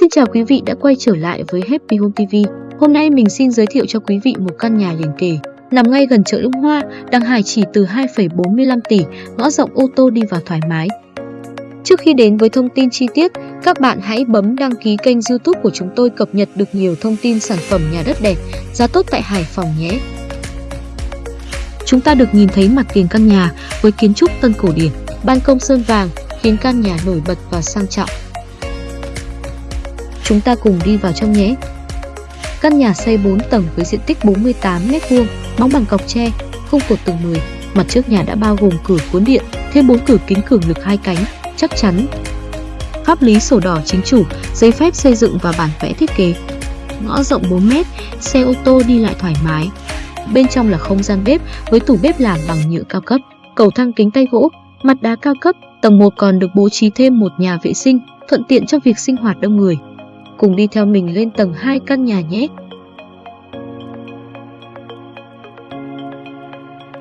Xin chào quý vị đã quay trở lại với Happy Home TV. Hôm nay mình xin giới thiệu cho quý vị một căn nhà liền kề, nằm ngay gần chợ Lũng Hoa, đang Hải chỉ từ 2,45 tỷ, ngõ rộng ô tô đi vào thoải mái. Trước khi đến với thông tin chi tiết, các bạn hãy bấm đăng ký kênh YouTube của chúng tôi cập nhật được nhiều thông tin sản phẩm nhà đất đẹp, giá tốt tại Hải Phòng nhé. Chúng ta được nhìn thấy mặt tiền căn nhà với kiến trúc tân cổ điển, ban công sơn vàng khiến căn nhà nổi bật và sang trọng. Chúng ta cùng đi vào trong nhé. Căn nhà xây 4 tầng với diện tích 48m2, móng bằng cọc tre, khung cột tầng 10. Mặt trước nhà đã bao gồm cửa cuốn điện, thêm 4 cửa kính cường lực hai cánh, chắc chắn. Pháp lý sổ đỏ chính chủ, giấy phép xây dựng và bản vẽ thiết kế. Ngõ rộng 4m, xe ô tô đi lại thoải mái. Bên trong là không gian bếp với tủ bếp làm bằng nhựa cao cấp, cầu thang kính tay gỗ, mặt đá cao cấp. Tầng 1 còn được bố trí thêm một nhà vệ sinh, thuận tiện cho việc sinh hoạt đông người. Cùng đi theo mình lên tầng 2 căn nhà nhé.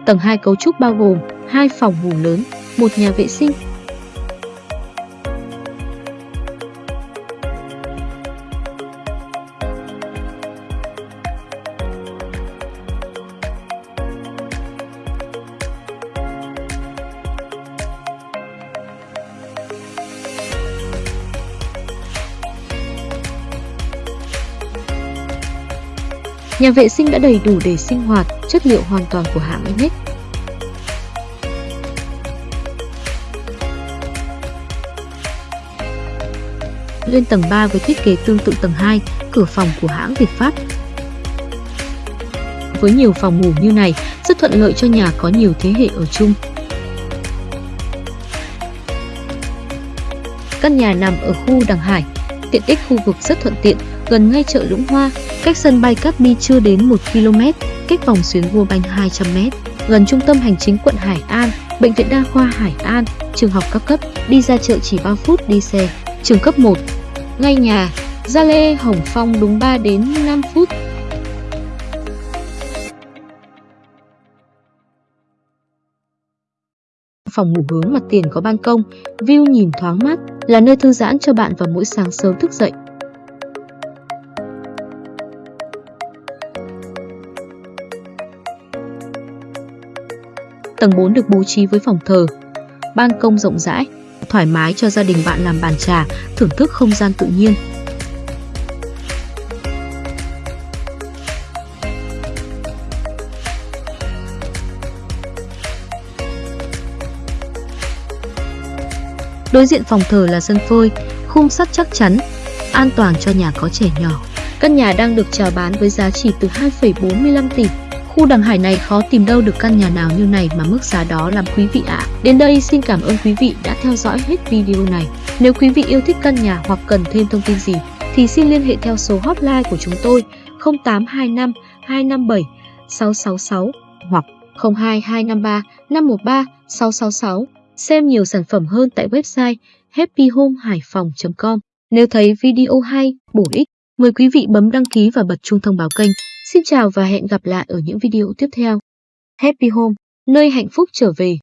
Tầng 2 cấu trúc bao gồm hai phòng ngủ lớn, một nhà vệ sinh, Nhà vệ sinh đã đầy đủ để sinh hoạt, chất liệu hoàn toàn của hãng Inex. Lên tầng 3 với thiết kế tương tự tầng 2, cửa phòng của hãng Việt Pháp. Với nhiều phòng ngủ như này, rất thuận lợi cho nhà có nhiều thế hệ ở chung. Căn nhà nằm ở khu Đằng Hải, tiện ích khu vực rất thuận tiện, gần ngay chợ Lũng Hoa, cách sân bay Cát Bi chưa đến 1 km, cách vòng xuyến Vua Banh 200 m, gần trung tâm hành chính quận Hải An, bệnh viện đa khoa Hải An, trường học các cấp, đi ra chợ chỉ 3 phút đi xe, trường cấp 1, ngay nhà, Gia Lê Hồng Phong đúng 3 đến 5 phút. Phòng ngủ hướng mặt tiền có ban công, view nhìn thoáng mát, là nơi thư giãn cho bạn vào mỗi sáng sớm thức dậy. Tầng 4 được bố trí với phòng thờ, ban công rộng rãi, thoải mái cho gia đình bạn làm bàn trà, thưởng thức không gian tự nhiên. Đối diện phòng thờ là sân phơi, khung sắt chắc chắn, an toàn cho nhà có trẻ nhỏ. Căn nhà đang được chào bán với giá chỉ từ 2,45 tỷ. Khu đằng hải này khó tìm đâu được căn nhà nào như này mà mức giá đó làm quý vị ạ. À. Đến đây xin cảm ơn quý vị đã theo dõi hết video này. Nếu quý vị yêu thích căn nhà hoặc cần thêm thông tin gì thì xin liên hệ theo số hotline của chúng tôi 0825 257 666 hoặc 02253 513 666. Xem nhiều sản phẩm hơn tại website happyhomehaiphong.com. Nếu thấy video hay, bổ ích, mời quý vị bấm đăng ký và bật chuông thông báo kênh. Xin chào và hẹn gặp lại ở những video tiếp theo. Happy Home, nơi hạnh phúc trở về.